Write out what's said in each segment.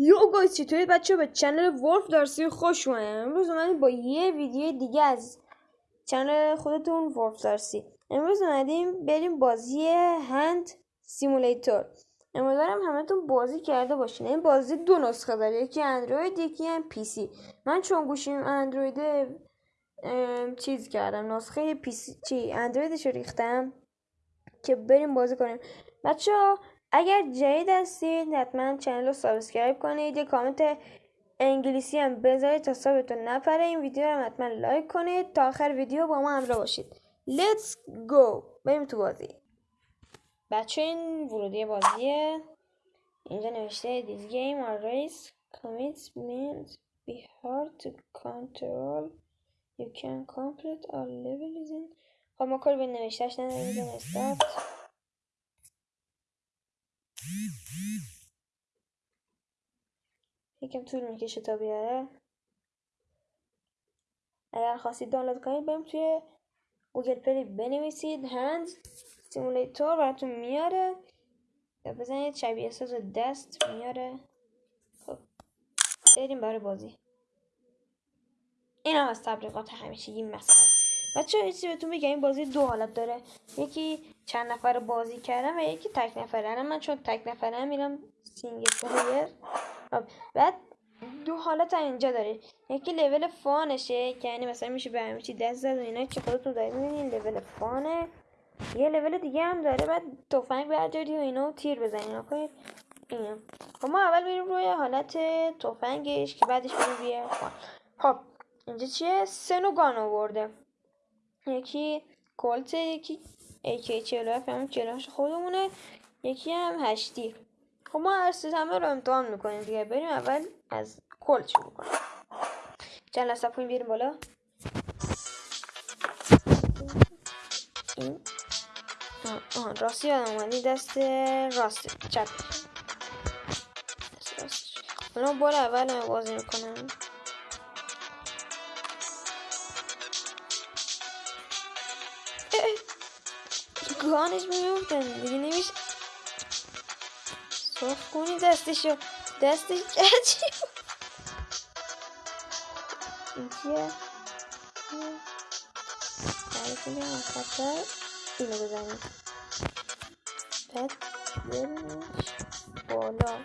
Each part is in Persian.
Yo guys چطوری بچه به channel ولف دارسی خوش اومدین امروز اومدیم با یه ویدیو دیگه از channel خودتون ولف دارسی. امروز اومدیم بریم بازی Hand Simulator. امیدوارم همتون بازی کرده باشین. این بازی دو نسخه داره. یکی اندروید یکی هم PC. من چون گوشیم اندروید چیز کردم. نسخه PC چی؟ اندرویدش ریختم که بریم بازی کنیم. بچه ها اگر جدید هستید حتما چنل رو سابسکرایب کنید. یه کامنت انگلیسی هم بذارید تا صابتون نپره. این ویدیو رو حتما لایک کنید. تا آخر ویدیو با ما همراه باشید. Let's go. بریم تو بازی. بچه این ورودی بازیه اینجا نوشته This game or race commits means be hard to control. You can complete all levels in خب ما کار به نوشته‌ش نداریم. یکم طول می‌کشه تا بیاره. اگر خواستید دانلود کنید بریم توی Google Play بنویسید. Hand Simulator براتون میاره. یا بزنید شبیه ساز دست میاره. خب بریم برای بازی. این هم از تبلیغات همیشگی مثلا بچه ایسی بهتون بگم این بازی دو حالت داره. یکی چند نفر بازی کردم و یکی تک نفره من چون تک نفره میرم single player. خب، بعد دو حالت اینجا داره. یکی level fun شه که یعنی مثلا میشه به همه چی دست زد و اینا که خودتون دارید می‌بینین level fun ه. یه لول دیگه هم داره بعد تفنگ برداری و اینا تیر بزنین کنید اینا خب ما اول میریم روی حالت تفنگش که بعدش میریم روی فان. خب اینجا چیه؟ سنوگان آورده. یکی کلت یکی AK 47 همون کلاش خودمونه. یکی هم هشتی. خب ما هر همه رو امتحان می‌کنیم دیگه. بریم اول از کل شروع کنیم چند لحظه پایین بیاریم بالا. این آه راستی یادم اومدی دست راست. چپ. دست راست. حالا اول هم بازی می‌کنم. گانش میموندن دیگه نمیشه صاف کنی دستشو دستش چی؟ این چیه میگم خطر اینو بزنیم بعد بیارینش بالا.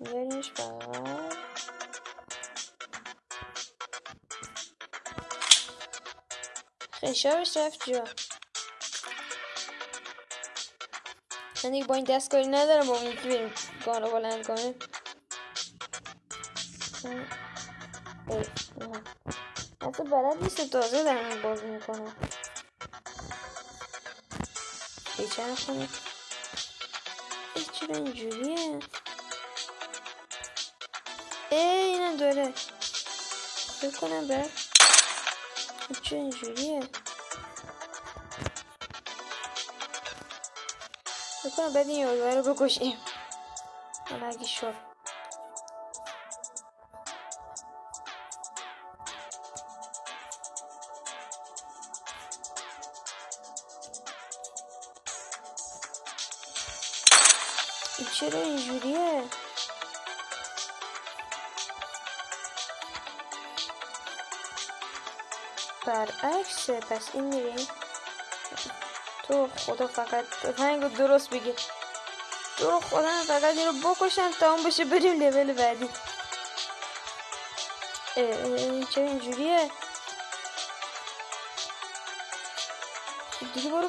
بیارینش بغل خشابش رفت جا. من دیگه با این دستگاهی ندارم با اون یکی بریم گان رو بلند کنیم حتی بلد نیست تازه دارم بازی می‌کنم پیچه نکنه ای چرا اینجوریه ای اینم داره فکر کنم بر چرا اینجوریه بکنم بعد این یادوه رو بکشیم حالا اگه شد این چرا اینجوریه برعکسه پس این میریم تو خدا فقط تفنگ رو درست بگیر تو خدا فقط این رو بکشم تا اون بشه بریم لول بعدی. چرا اینجوریه؟ خب دیگه برو.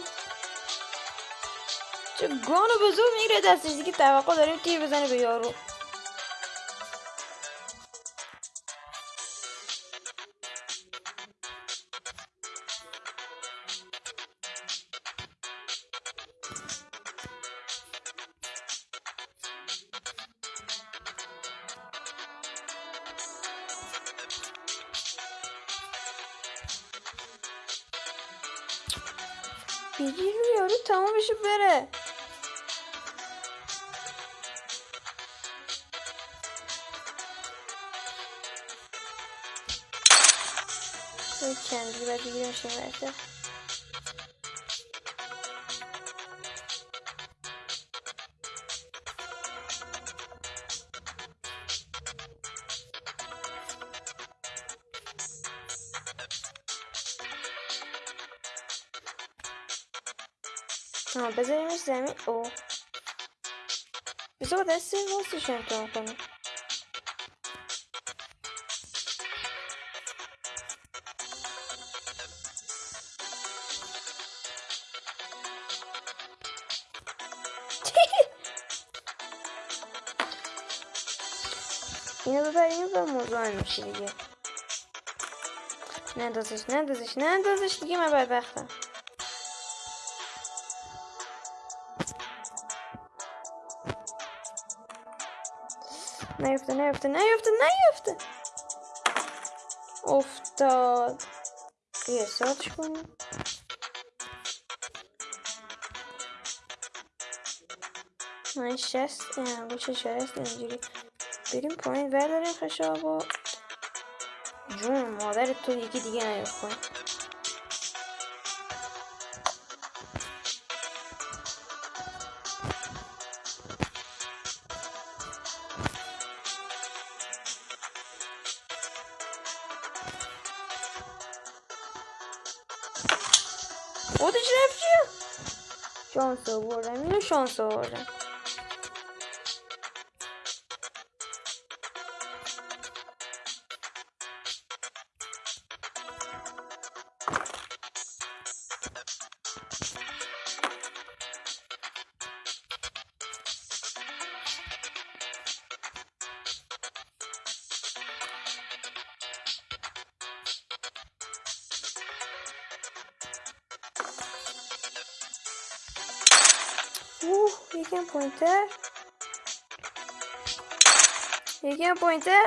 چه گانو به زور می‌گیره دستش دیگه توقع داریم تیر بزنه به یارو. بگیر رو یارو تمام بشه بره کندی باید ها بذاریمش زمین او بذار با دست راستش امتحان کنیم اینو ببریم و مزاحم میشه دیگه نندازش نندازش نندازش دیگه من بدبختم نیفته نیفته نیفته نیفته افتاد یه ساتش کنیم من شست انگوش شست اینجوری بریم پایین برداریم خشابو جون مادر تو یکی دیگه نیفت کنیم ahora, no son ahora. یکم پوینتر یکم پوینتر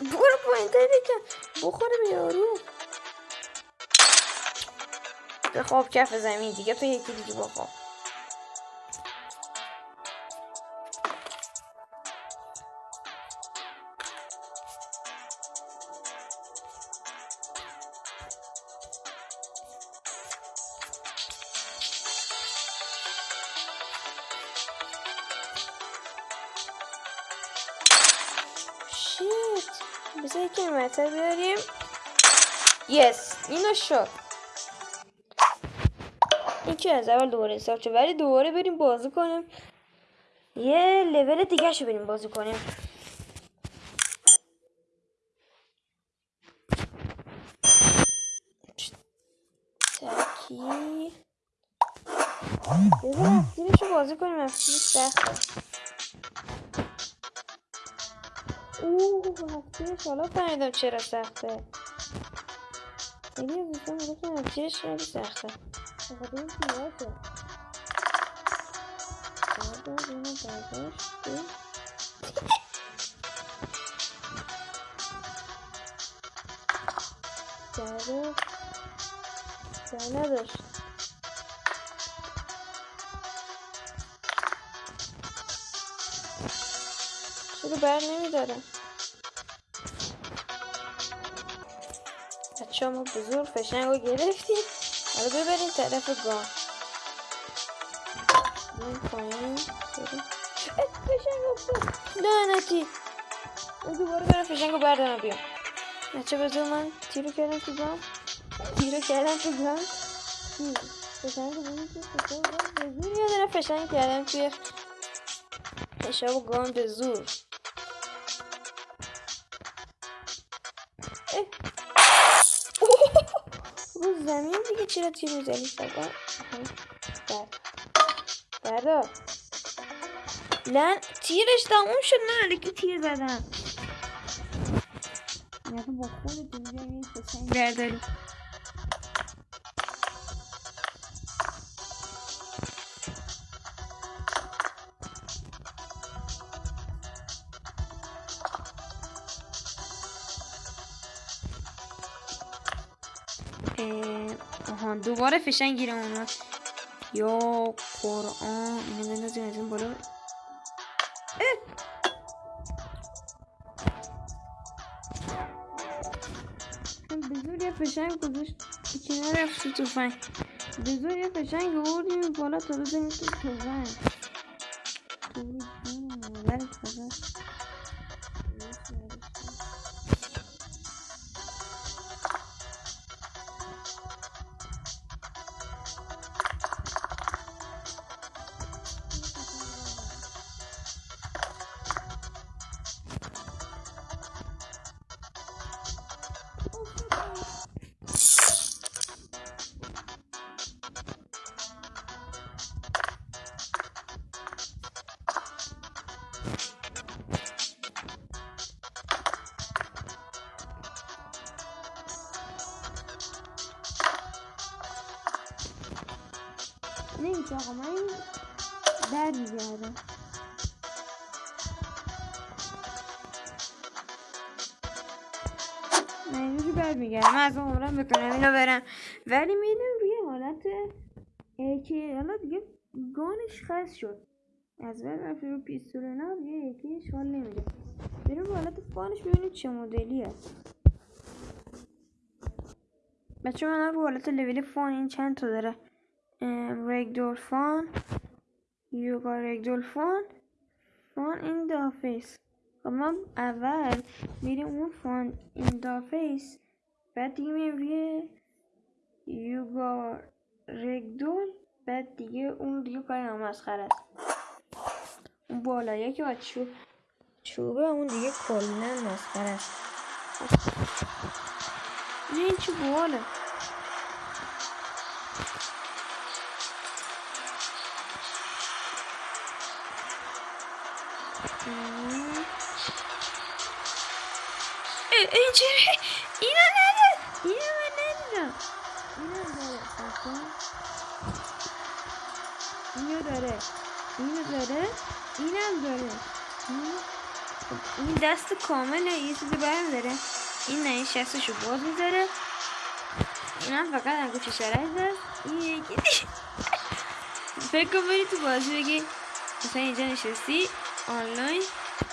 برو پوینتر یکم. بخوره به یارو. به خواب کف زمین دیگه تو یکی دیگه بخواب. متر بیاریم. یس اینو شد. این که از اول دوباره حساب شد؟ ولی دوباره بریم بازی کنیم. یه لول دیگه شو بریم بازی کنیم. تکی. بذار افتیرشو بازی کنیم افتیر سخته. اوه افتیرش حالا فهمیدم چرا سخته. خیلی از دوستان می‌گفتن افتیرش خیلی سخته. بخاطر این تیراته بردار اینو برداشت جالب جای نداشت چرا بر نمیدارم؟ بچه ما بزرگ فشنگ رو حالا ببریم طرف گام. بریم پایین. فشنگ افتاد لعنتی دوباره برم فشنگ رو بردارم بیام. بچه بذار من تیرو کردم تو گام. تیرو کردم تو گام. فشنگ رو گام به زور داره فشنگ کردم توی حساب گام به زور. چرا تیر می‌زنی سبا بر بردار لن تیرش تموم شد نه لیکی تیر زدم. یا با خود دنیا فشنگ برداری. دوباره فشنگ گیرم اومد یا قرآن اینو بندازیم از این بالا. به زور یه فشنگ گذاشت. کنار رفت تو توفنگ به زور یه فشنگ بالا تا بزنیم تو توفنگ در میگردم من اینجوری بر میگردم من از اون عمرم بکنم اینو برم. ولی میدم روی حالت که حالا دیگه گانش خست شد. از بعد رفت رو پیستول نه دیگه یکیش حال نمیده. بریم رو حالت فانش ببینید چه مدلی هست. بچه من رو حالت لول فان این چند تا داره. رگدول فان. یوگا رگدول فان فان این دافیس خب ما اول میریم اون فان این دافیس بعد دیگه میریم روی یوگا رگدول بعد دیگه اون دیگه کاری نامسخر است. اون بالایی که با چوب چوبه اون دیگه کلا مسخره است. این چه باله اینو داره. اینو داره. اینم داره. این دست کامله یه چیزی برم داره. این نه این شستشو باز می‌ذاره. این هم فقط انگوش شرک داره این یکی. فکر کن تو بازی بگی. مثلا اینجا نشستی. آنلاین.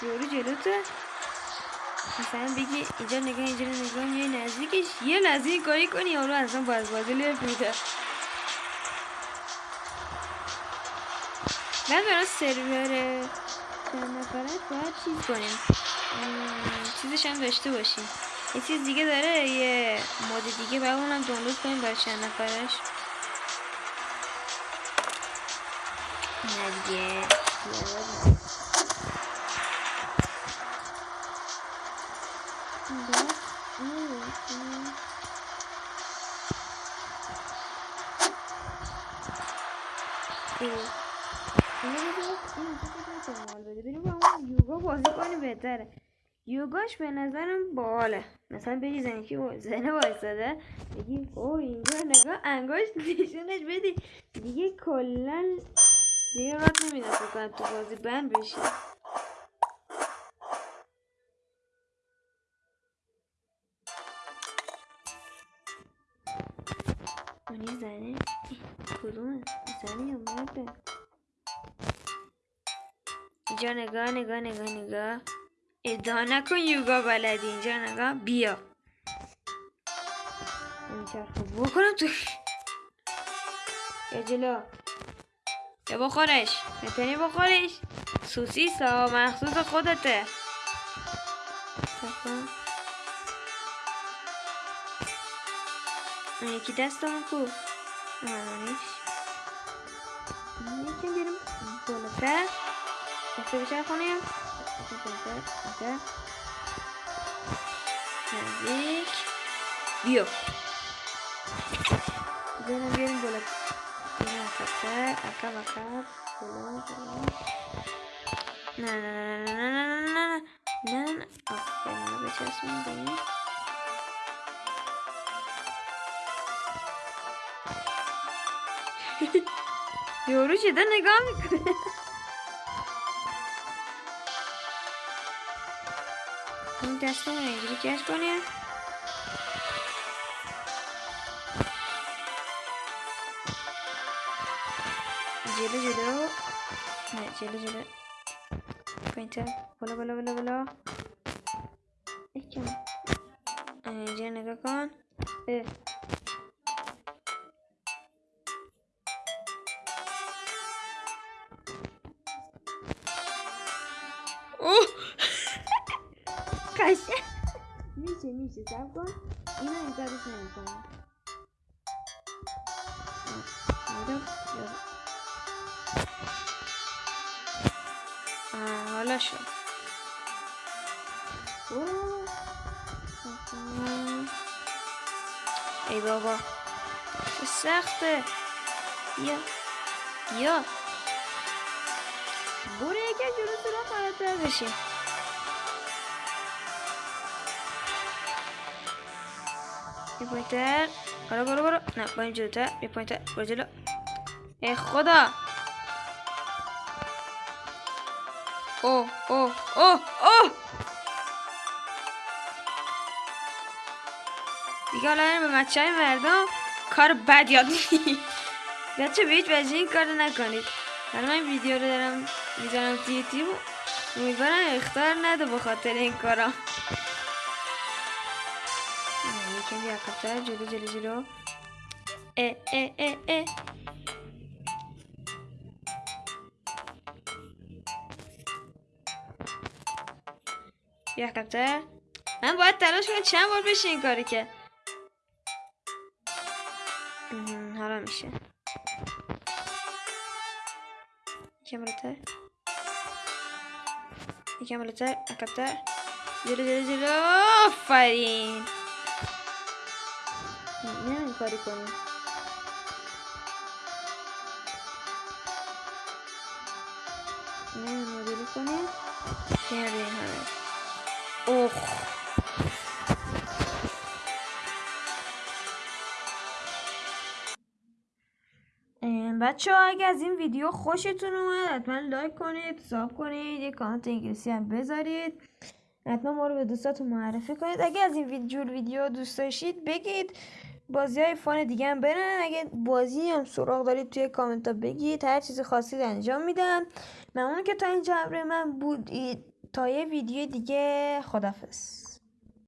یورو جلوته. مثلا بگی اینجا نگاه اینجا نگاه. میای نزدیکش. یه این کاری کنی یارو اصلا باز بازی لیف میده. من برای سرور نفرت باید چیز کنیم. چیزش هم داشته باشیم. یه چیز دیگه داره یه مود دیگه باید اونم دانلود کنیم برای چند نفرش. نه دیگه. یوگا بازی کنی بهتره. یوگاش به نظرم باله. مثلا بگی زنی که زنه وایستاده بگی او اینجا نگاه انگشت نشونش بدی. دیگه کلا دیگه وقت نمیده فکر تو بازی بند بشی. اونی زنه؟ کدومه؟ زنه یا مرده؟ اینجا نگاه نگاه نگاه نگاه. ادعا نکن یوگا بلدی اینجا نگاه. بیا. میچرخه بکنم تو. یا جلو. یا بخورش. می‌تونی بخورش. سوسیس ها مخصوص خودته. اون یکی دستم کو. مانانیش یکی بریم بالاتر Başka bir şey konuya. Geldik. Bio. Gelin gelin böyle. Yine arkadaşlar. Arka bakar. Böyle. Na na na na na na na na. Na na na. Aferin. Becersin beni. Yorucu da ne gamik. Castamonu'ya gideceğiz konuya. Celo celo. Evet celo celo. Pointer. Bola bola bola bola. Ekim. Ee, Cene kakon. Evet. چیز کن. این رو امکارش نمی کنم حالا شد. ای بابا. چه سخته. بیا بیا بوره یکی جلو سرا فراتر بشه یه پوینتر برو برو برو نه این جلوتر یه پوینتر برو جلو ای خدا اوه اوه اوه اوه دیگه حالا به بچه های مردم کار بد یاد بچه به هیچ وجه این کار نکنید. حالا من ویدیو رو دارم می‌ذارم تو یوتیوب. امیدوارم اختار نده به خاطر این کارا. یکم بیاقبتر جلو جلو جلو اه اه اه اه بیاقبتر من باید تلاش کنم چند بار بشه این کاری که حالا میشه یکم بالاتر یکم بالاتر عقبتر جلو جلو جلو آفرین این کاری کنیم نه مدلی کنیم کردیم همه. اوه بچه ها اگه از این ویدیو خوشتون اومد حتما لایک کنید ساب کنید یه کامنت انگلیسی هم بذارید. حتما ما رو به دوستاتون معرفی کنید. اگه از این جور ویدیو دوست داشتید بگید. بازی های فان دیگه هم برن. اگه بازی هم سراغ دارید توی کامنت ها بگید هر چیزی خواستید انجام میدم. ممنون که تا اینجا همراه من بودید. تا یه ویدیو دیگه خدافز